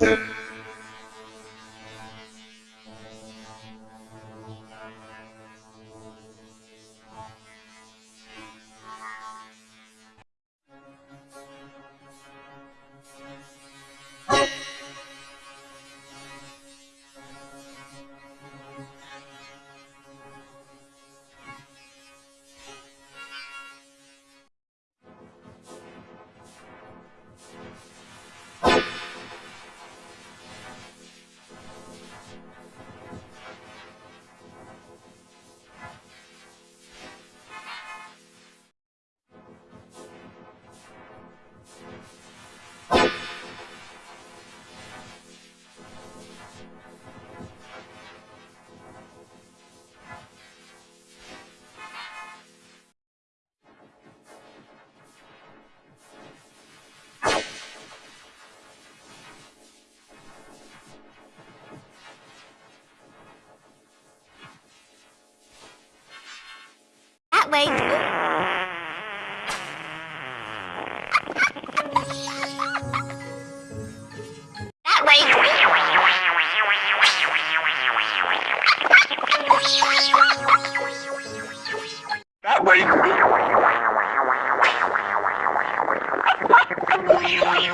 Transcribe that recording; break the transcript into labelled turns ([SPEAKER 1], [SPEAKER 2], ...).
[SPEAKER 1] Yeah. That way. That way.
[SPEAKER 2] That way.